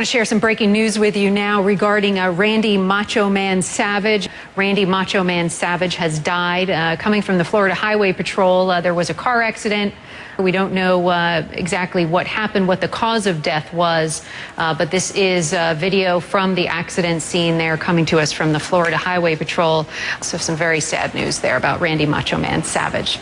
want to share some breaking news with you now regarding uh, Randy Macho Man Savage. Randy Macho Man Savage has died. Uh, coming from the Florida Highway Patrol, uh, there was a car accident. We don't know uh, exactly what happened, what the cause of death was, uh, but this is a video from the accident scene there coming to us from the Florida Highway Patrol. So some very sad news there about Randy Macho Man Savage.